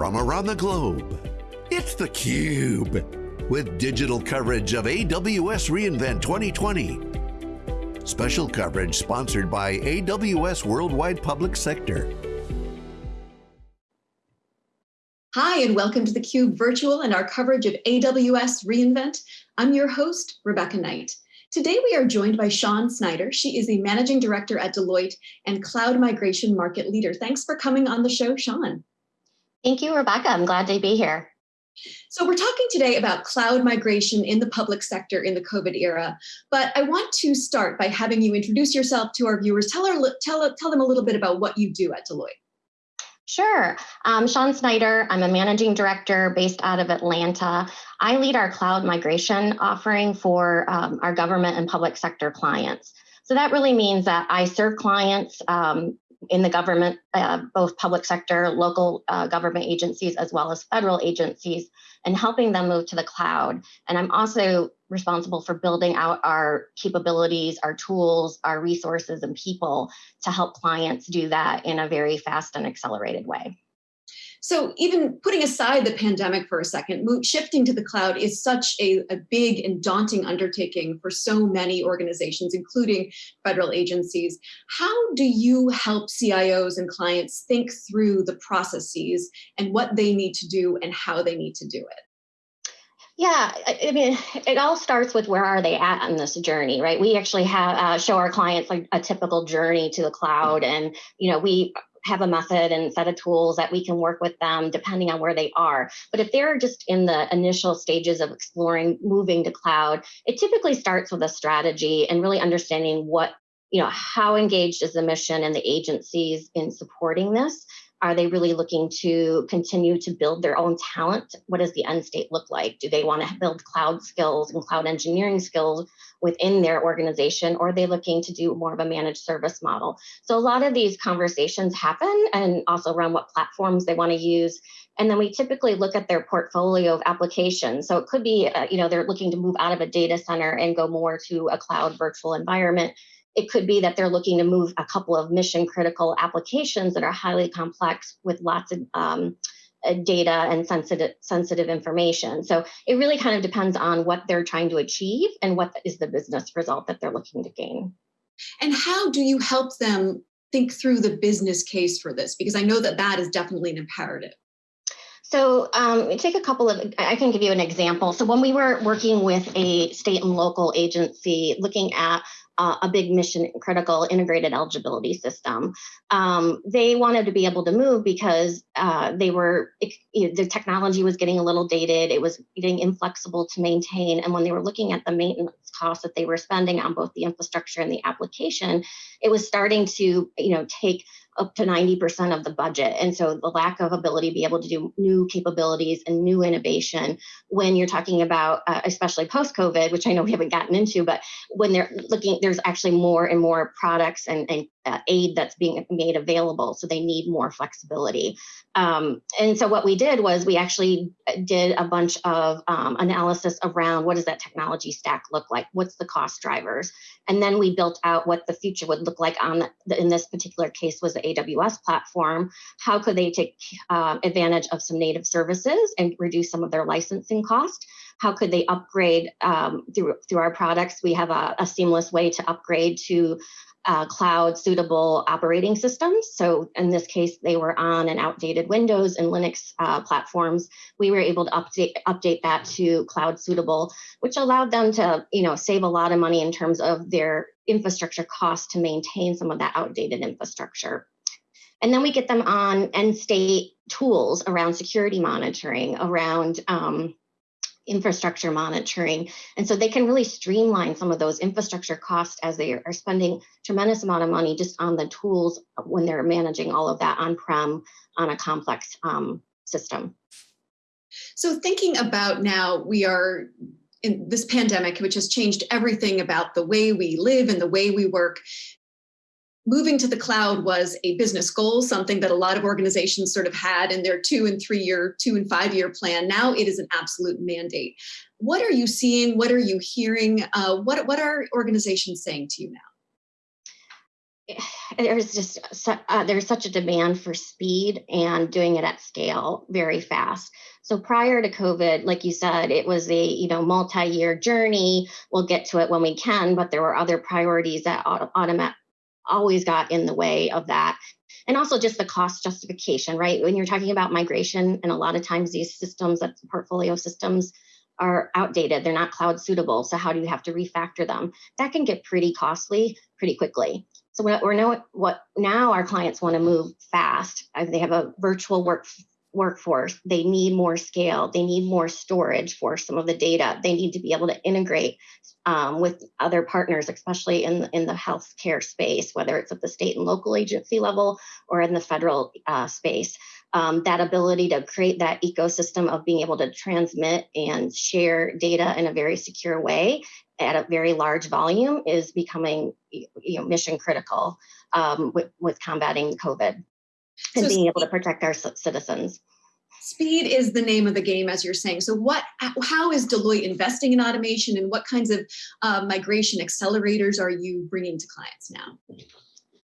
from around the globe. It's theCUBE, with digital coverage of AWS reInvent 2020. Special coverage sponsored by AWS Worldwide Public Sector. Hi, and welcome to theCUBE Virtual and our coverage of AWS reInvent. I'm your host, Rebecca Knight. Today we are joined by Sean Snyder. She is the Managing Director at Deloitte and Cloud Migration Market Leader. Thanks for coming on the show, Sean. Thank you, Rebecca. I'm glad to be here. So we're talking today about cloud migration in the public sector in the COVID era, but I want to start by having you introduce yourself to our viewers. Tell, our, tell, tell them a little bit about what you do at Deloitte. Sure. Um, Sean Snyder, I'm a managing director based out of Atlanta. I lead our cloud migration offering for um, our government and public sector clients. So that really means that I serve clients um, in the government, uh, both public sector, local uh, government agencies, as well as federal agencies, and helping them move to the cloud. And I'm also responsible for building out our capabilities, our tools, our resources, and people to help clients do that in a very fast and accelerated way. So even putting aside the pandemic for a second, shifting to the cloud is such a, a, big and daunting undertaking for so many organizations, including federal agencies. How do you help CIOs and clients think through the processes and what they need to do and how they need to do it? Yeah, I mean, it all starts with where are they at on this journey, right? We actually have uh, show our clients like a typical journey to the cloud, and you know, we have a method and set of tools that we can work with them depending on where they are. But if they're just in the initial stages of exploring moving to cloud, it typically starts with a strategy and really understanding what, you know, how engaged is the mission and the agencies in supporting this are they really looking to continue to build their own talent? What does the end state look like? Do they want to build cloud skills and cloud engineering skills within their organization, or are they looking to do more of a managed service model? So a lot of these conversations happen and also around what platforms they want to use. And then we typically look at their portfolio of applications. So it could be, uh, you know, they're looking to move out of a data center and go more to a cloud virtual environment it could be that they're looking to move a couple of mission critical applications that are highly complex with lots of um, uh, data and sensitive sensitive information. So it really kind of depends on what they're trying to achieve and what is the business result that they're looking to gain. And how do you help them think through the business case for this? Because I know that that is definitely an imperative. So um, take a couple of, I can give you an example. So when we were working with a state and local agency looking at uh, a big mission critical integrated eligibility system. Um, they wanted to be able to move because uh, they were, you know, the technology was getting a little dated, it was getting inflexible to maintain. And when they were looking at the maintenance costs that they were spending on both the infrastructure and the application, it was starting to, you know, take up to 90% of the budget. And so the lack of ability to be able to do new capabilities and new innovation when you're talking about, uh, especially post COVID, which I know we haven't gotten into, but when they're looking, there's actually more and more products and, and uh, aid that's being made available. So they need more flexibility. Um, and so what we did was we actually uh, did a bunch of um, analysis around what does that technology stack look like? What's the cost drivers? And then we built out what the future would look like on the, in this particular case was the AWS platform. How could they take uh, advantage of some native services and reduce some of their licensing cost? How could they upgrade um, through, through our products? We have a, a seamless way to upgrade to uh, cloud suitable operating systems. So in this case, they were on an outdated Windows and Linux uh, platforms. We were able to update update that to cloud suitable, which allowed them to you know save a lot of money in terms of their infrastructure costs to maintain some of that outdated infrastructure. And then we get them on end state tools around security monitoring, around um, infrastructure monitoring. And so they can really streamline some of those infrastructure costs as they are spending tremendous amount of money just on the tools when they're managing all of that on-prem on a complex um, system. So thinking about now, we are in this pandemic, which has changed everything about the way we live and the way we work moving to the cloud was a business goal, something that a lot of organizations sort of had in their two and three year, two and five year plan. Now it is an absolute mandate. What are you seeing? What are you hearing? Uh, what, what are organizations saying to you now? there's just uh, there's such a demand for speed and doing it at scale very fast so prior to covid like you said it was a you know multi-year journey we'll get to it when we can but there were other priorities that automat always got in the way of that. And also just the cost justification right? When you're talking about migration and a lot of times these systems that portfolio systems are outdated they're not cloud suitable so how do you have to refactor them? That can get pretty costly pretty quickly. So what we're know what now our clients want to move fast. Uh, they have a virtual work workforce. They need more scale. They need more storage for some of the data. They need to be able to integrate um, with other partners, especially in in the healthcare space, whether it's at the state and local agency level or in the federal uh, space. Um, that ability to create that ecosystem of being able to transmit and share data in a very secure way at a very large volume is becoming you know, mission critical um, with, with combating COVID and so being able to protect our citizens. Speed is the name of the game, as you're saying. So, what? How is Deloitte investing in automation, and what kinds of uh, migration accelerators are you bringing to clients now?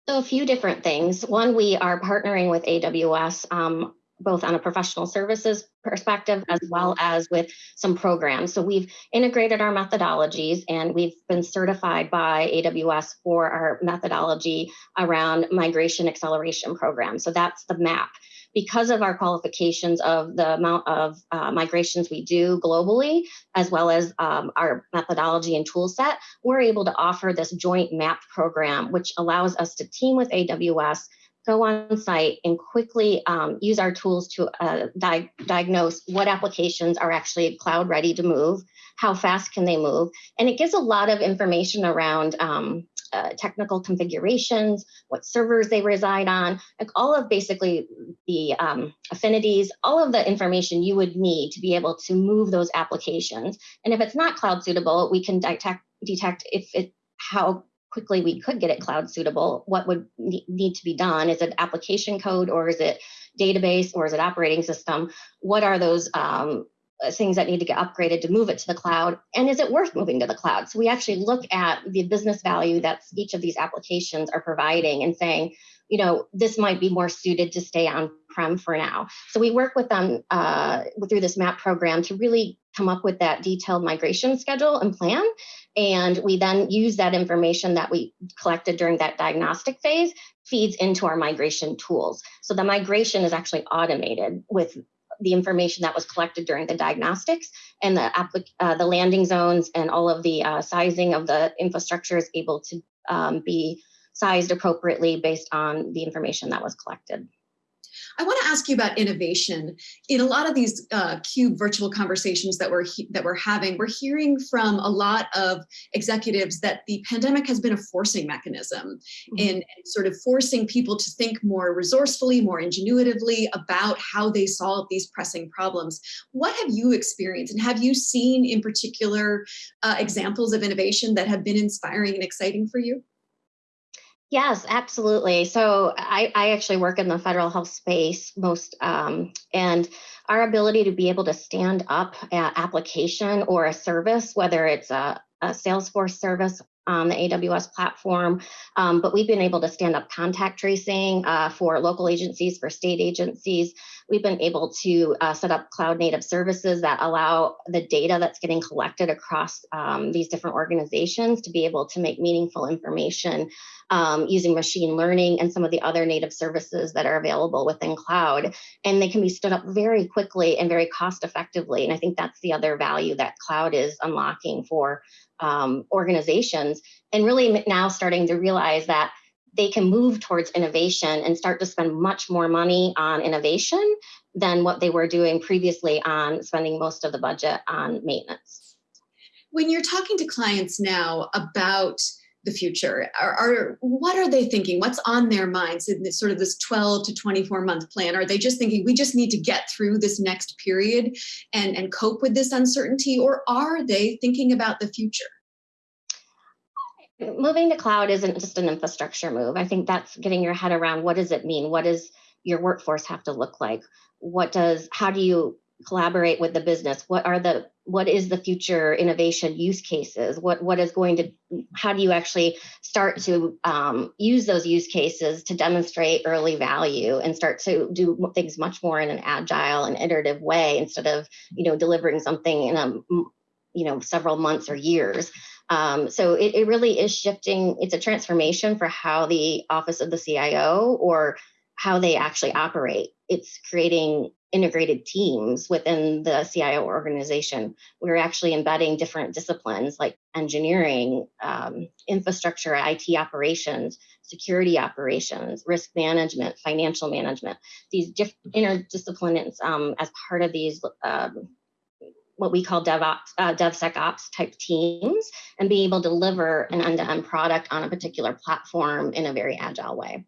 So, a few different things. One, we are partnering with AWS um, both on a professional services perspective as well as with some programs. So we've integrated our methodologies and we've been certified by AWS for our methodology around migration acceleration program. So that's the MAP. Because of our qualifications of the amount of uh, migrations we do globally, as well as um, our methodology and tool set, we're able to offer this joint MAP program, which allows us to team with AWS go on site and quickly um, use our tools to uh, di- diagnose what applications are actually cloud ready to move, how fast can they move, and it gives a lot of information around um, uh, technical configurations, what servers they reside on, like all of basically the um, affinities, all of the information you would need to be able to move those applications. And if it's not cloud suitable, we can detect detect if it how quickly we could get it cloud suitable, what would need to be done? Is it application code or is it database or is it operating system? What are those um, things that need to get upgraded to move it to the cloud? And is it worth moving to the cloud? So we actually look at the business value that each of these applications are providing and saying, you know, this might be more suited to stay on prem for now. So we work with them uh, through this MAP program to really come up with that detailed migration schedule and plan. And we then use that information that we collected during that diagnostic phase feeds into our migration tools. So the migration is actually automated with the information that was collected during the diagnostics and the uh, the landing zones and all of the uh, sizing of the infrastructure is able to um, be sized appropriately based on the information that was collected. I want to ask you about innovation. In a lot of these uh, CUBE virtual conversations that we're that we're having, we're hearing from a lot of executives that the pandemic has been a forcing mechanism mm-hmm. in, in sort of forcing people to think more resourcefully, more ingenuitively about how they solve these pressing problems. What have you experienced, and have you seen in particular uh, examples of innovation that have been inspiring and exciting for you? Yes, absolutely. So I, I actually work in the federal health space most, um, and our ability to be able to stand up an application or a service, whether it's a, a Salesforce service on the AWS platform, um, but we've been able to stand up contact tracing uh, for local agencies, for state agencies. We've been able to uh, set up cloud native services that allow the data that's getting collected across um, these different organizations to be able to make meaningful information um, using machine learning and some of the other native services that are available within cloud. And they can be stood up very quickly and very cost effectively. And I think that's the other value that cloud is unlocking for um, organizations and really now starting to realize that they can move towards innovation and start to spend much more money on innovation than what they were doing previously on spending most of the budget on maintenance. When you're talking to clients now about the future, are, are what are they thinking? What's on their minds in this sort of this 12 to 24 month plan? Are they just thinking we just need to get through this next period and, and cope with this uncertainty, or are they thinking about the future? moving to cloud isn't just an infrastructure move. I think that's getting your head around what does it mean? What does your workforce have to look like? What does how do you collaborate with the business? What are the what is the future innovation use cases? What what is going to how do you actually start to um, use those use cases to demonstrate early value and start to do things much more in an agile and iterative way instead of you know delivering something in a you know several months or years? Um, so it, it really is shifting it's a transformation for how the office of the cio or how they actually operate. It's creating integrated teams within the CIO organization. We're actually embedding different disciplines like engineering, um, infrastructure, IT operations, security operations, risk management, financial management, these interdisciplines um, as part of these. Um, what we call DevOps, uh, DevSecOps type teams, and be able to deliver an end-to-end product on a particular platform in a very agile way.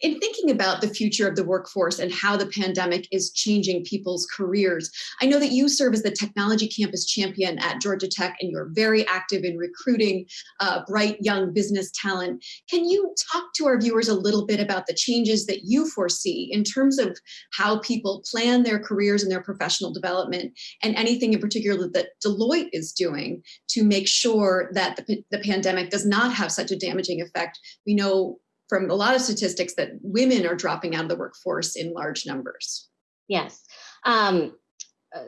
In thinking about the future of the workforce and how the pandemic is changing people's careers, I know that you serve as the technology campus champion at Georgia Tech and you're very active in recruiting uh, bright young business talent. Can you talk to our viewers a little bit about the changes that you foresee in terms of how people plan their careers and their professional development and anything in particular that Deloitte is doing to make sure that the, the pandemic does not have such a damaging effect? We know from a lot of statistics that women are dropping out of the workforce in large numbers. Yes. Um,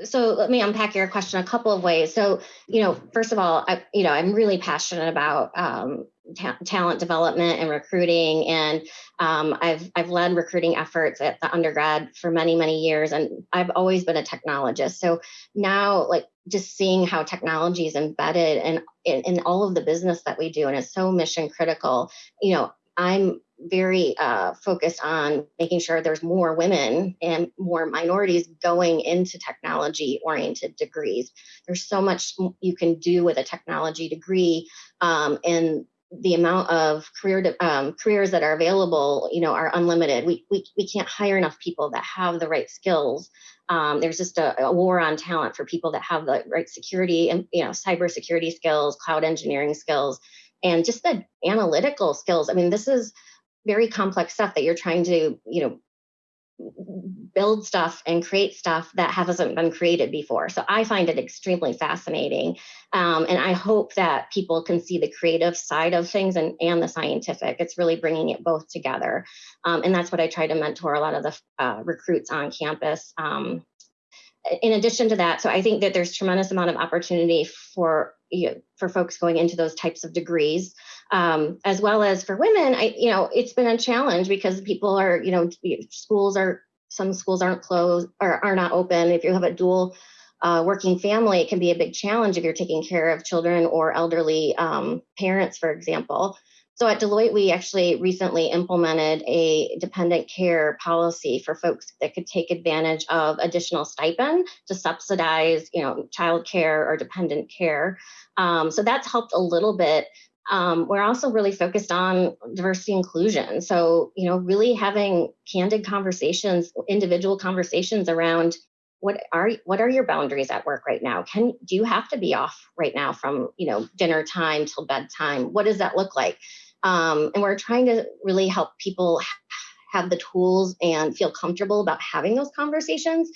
so let me unpack your question a couple of ways. So, you know, first of all, I, you know, I'm really passionate about um, ta- talent development and recruiting, and um, I've I've led recruiting efforts at the undergrad for many many years, and I've always been a technologist. So now, like just seeing how technology is embedded in, in, in all of the business that we do, and it's so mission critical. You know, I'm very uh, focused on making sure there's more women and more minorities going into technology oriented degrees. There's so much you can do with a technology degree, um, and the amount of career um, careers that are available, you know, are unlimited. We, we we can't hire enough people that have the right skills. Um, there's just a, a, war on talent for people that have the right security and you know cybersecurity skills, cloud engineering skills, and just the analytical skills. I mean, this is very complex stuff that you're trying to, you know, build stuff and create stuff that hasn't been created before. So I find it extremely fascinating. Um, and I hope that people can see the creative side of things and, and the scientific. It's really bringing it both together. Um, and that's what I try to mentor a lot of the uh, recruits on campus. Um, in addition to that, so I think that there's tremendous amount of opportunity for you know, for folks going into those types of degrees, um, as well as for women. I, you know, it's been a challenge because people are, you know, schools are some schools aren't closed or are not open. If you have a dual uh, working family, it can be a big challenge if you're taking care of children or elderly um, parents, for example. So at Deloitte, we actually recently implemented a dependent care policy for folks that could take advantage of additional stipend to subsidize, you know, child care or dependent care. Um, so that's helped a little bit. Um, we're also really focused on diversity inclusion. So, you know, really having candid conversations, individual conversations around what are what are your boundaries at work right now? Can do you have to be off right now from you know dinner time till bedtime? What does that look like? Um, and we're trying to really help people have the tools and feel comfortable about having those conversations.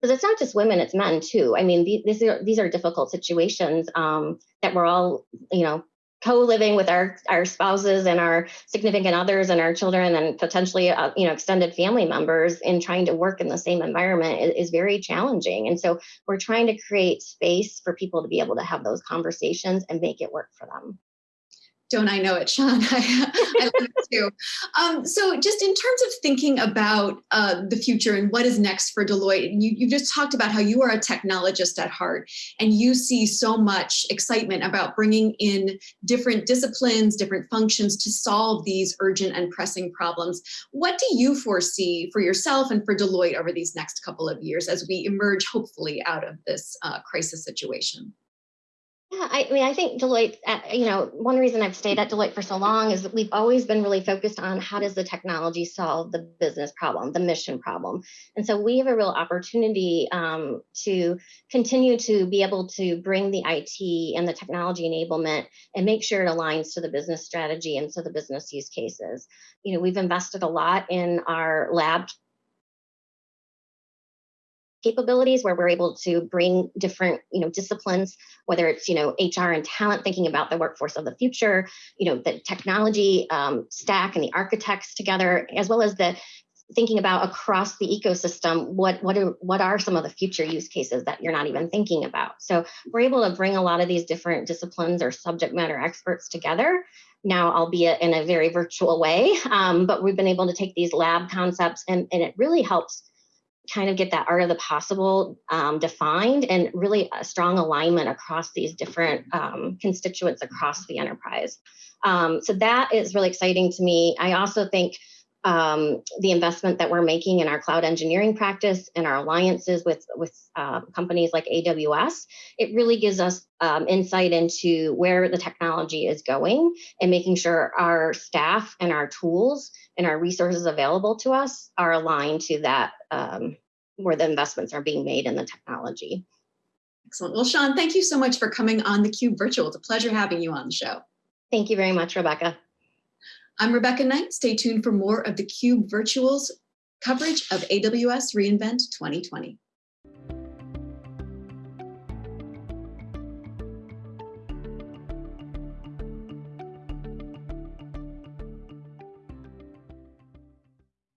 Because it's not just women it's men too. I mean these are these are difficult situations um, that we're all you know co-living with our our spouses and our significant others and our children and potentially uh, you know extended family members in trying to work in the same environment is, is, very challenging. And so we're trying to create space for people to be able to have those conversations and make it work for them don't I know it, Sean? I, I love it too. Um, so, just in terms of thinking about uh, the future and what is next for Deloitte, you, you just talked about how you are a technologist at heart and you see so much excitement about bringing in different disciplines, different functions to solve these urgent and pressing problems. What do you foresee for yourself and for Deloitte over these next couple of years as we emerge, hopefully, out of this uh, crisis situation? Yeah, I, mean, I think Deloitte, uh, you know, one reason I've stayed at Deloitte for so long is that we've always been really focused on how does the technology solve the business problem, the mission problem. And so we have a real opportunity um, to continue to be able to bring the IT and the technology enablement and make sure it aligns to the business strategy and to the business use cases. You know, we've invested a lot in our lab capabilities where we're able to bring different you know disciplines whether it's you know hr and talent thinking about the workforce of the future you know the technology um, stack and the architects together as well as the thinking about across the ecosystem what what are what are some of the future use cases that you're not even thinking about? So we're able to bring a lot of these different disciplines or subject matter experts together now albeit in a very virtual way um, but we've been able to take these lab concepts and, and it really helps kind of get that art of the possible um, defined and really a strong alignment across these different um, constituents across the enterprise. Um, so that is really exciting to me. I also think um, the investment that we're making in our cloud engineering practice and our alliances with with uh, companies like AWS, it really gives us um, insight into where the technology is going and making sure our staff and our tools and our resources available to us are aligned to that um, where the investments are being made in the technology. Excellent. Well, Sean, thank you so much for coming on the Cube Virtual. It's a pleasure having you on the show. Thank you very much, Rebecca. I'm Rebecca Knight. Stay tuned for more of the Cube Virtuals coverage of AWS reInvent 2020.